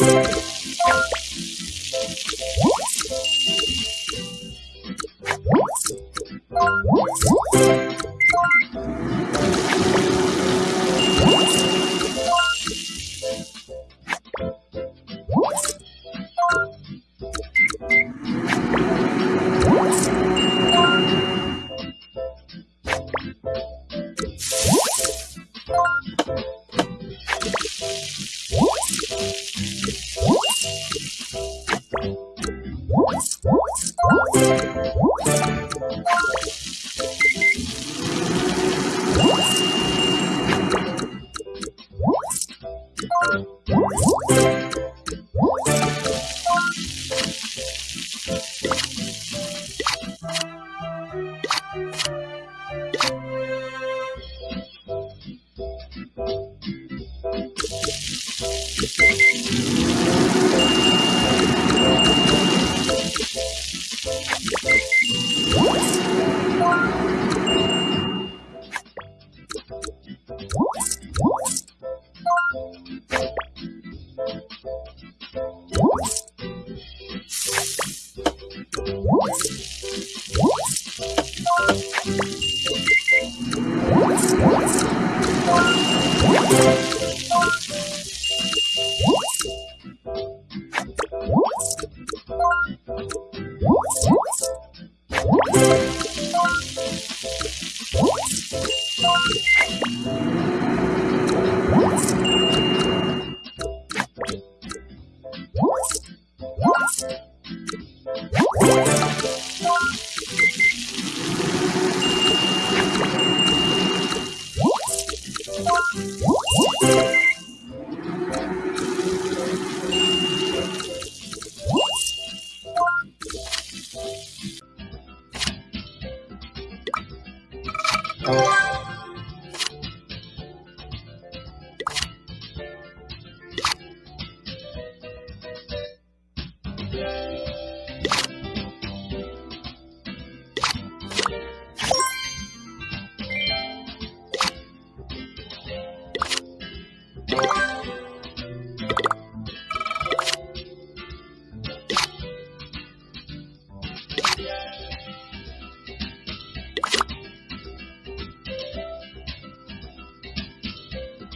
you you What? Yeah.